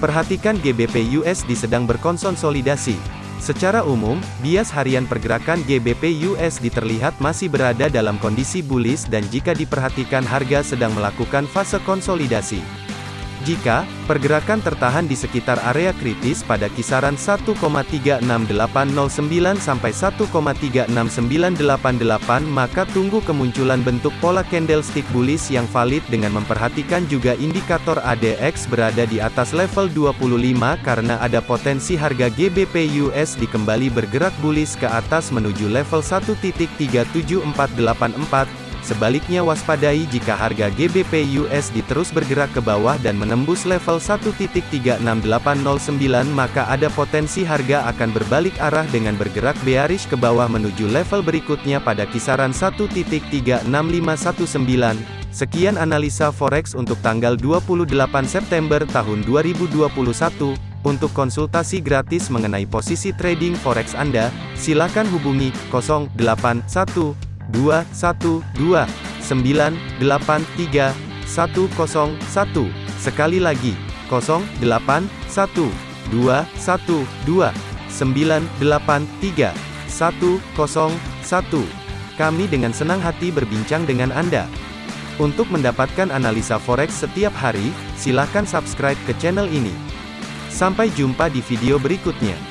Perhatikan GBP USD sedang berkonsolidasi. Secara umum, bias harian pergerakan GBP USD terlihat masih berada dalam kondisi bullish dan jika diperhatikan harga sedang melakukan fase konsolidasi. Jika pergerakan tertahan di sekitar area kritis pada kisaran 1,36809 sampai 1,36988 maka tunggu kemunculan bentuk pola candlestick bullish yang valid dengan memperhatikan juga indikator ADX berada di atas level 25 karena ada potensi harga GBP USD kembali bergerak bullish ke atas menuju level 1.37484 Sebaliknya waspadai jika harga GBP USD terus bergerak ke bawah dan menembus level 1.36809 maka ada potensi harga akan berbalik arah dengan bergerak bearish ke bawah menuju level berikutnya pada kisaran 1.36519. Sekian analisa forex untuk tanggal 28 September tahun 2021. Untuk konsultasi gratis mengenai posisi trading forex Anda, silakan hubungi 081 212 983 101. Sekali lagi, 081 212 983 101. Kami dengan senang hati berbincang dengan Anda. Untuk mendapatkan analisa forex setiap hari, silakan subscribe ke channel ini. Sampai jumpa di video berikutnya.